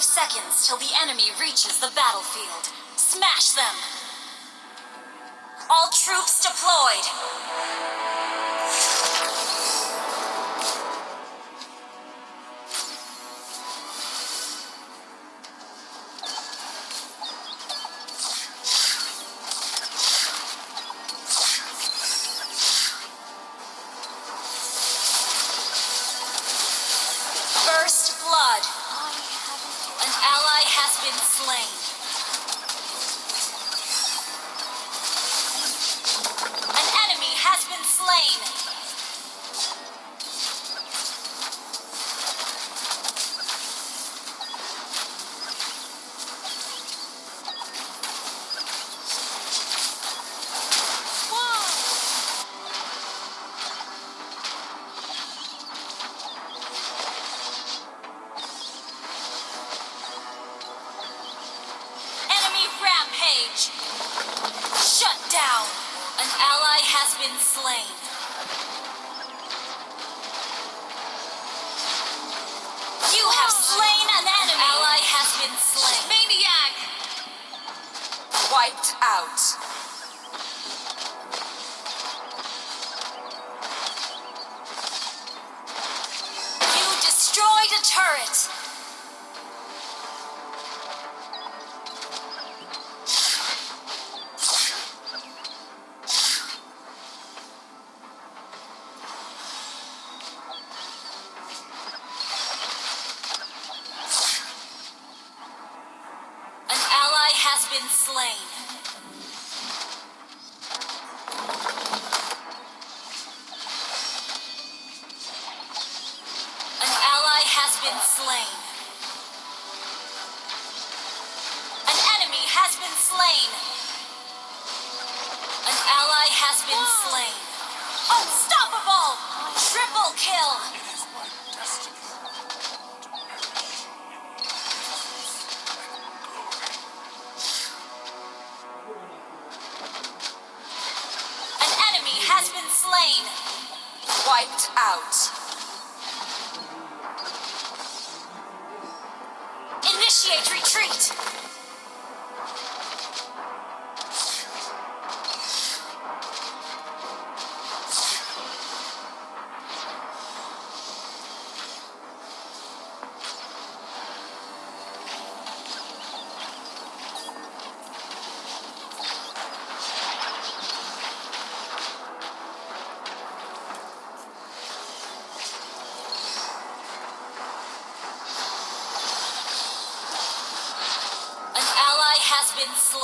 Five seconds till the enemy reaches the battlefield. Smash them! All troops deployed! Been slain. You have oh. slain an enemy. Ally has been slain. Maniac. Wiped out. You destroyed a turret. An ally has been slain. An ally has been slain. An enemy has been slain. An ally has been slain. Unstoppable! Triple kill! Out. Initiate retreat. An ally has been slain.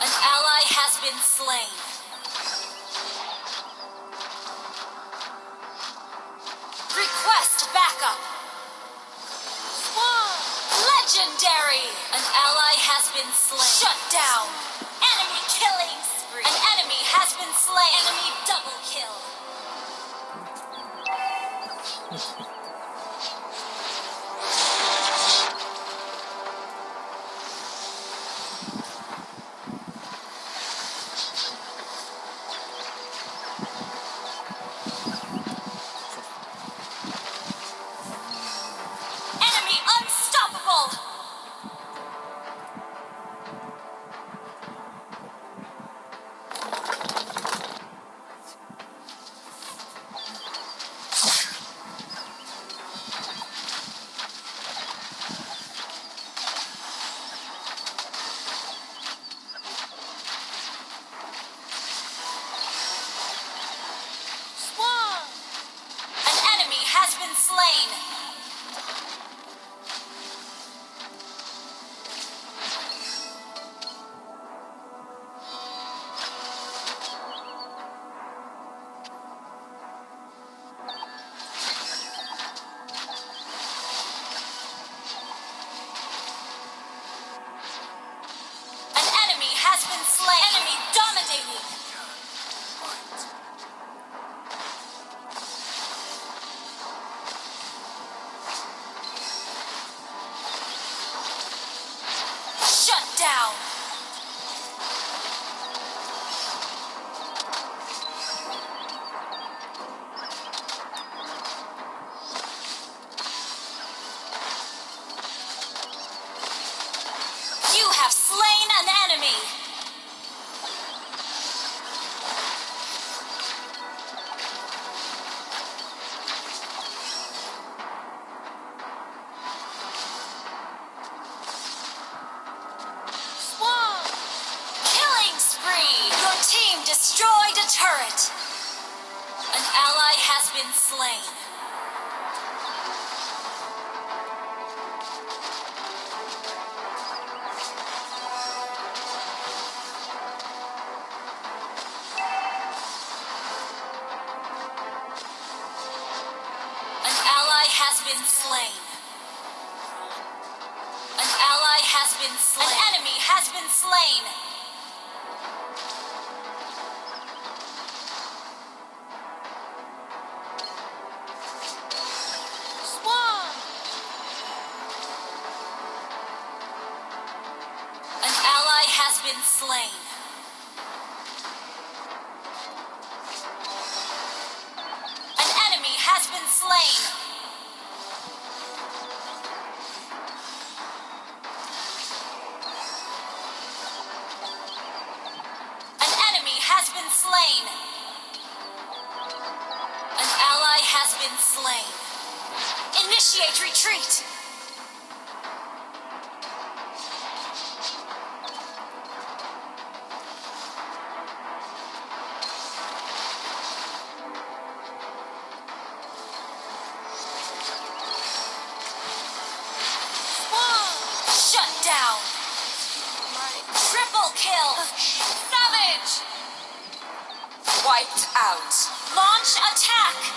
An ally has been slain. Been slain. Shut down. Enemy killing spree. An enemy has been slain. Enemy double kill. Been slain. Enemy dominating. Been slain. An ally has been slain. An ally has been slain. An enemy has been slain. Slain. An enemy has been slain. An enemy has been slain. An ally has been slain. Initiate retreat. Wiped out. Launch attack.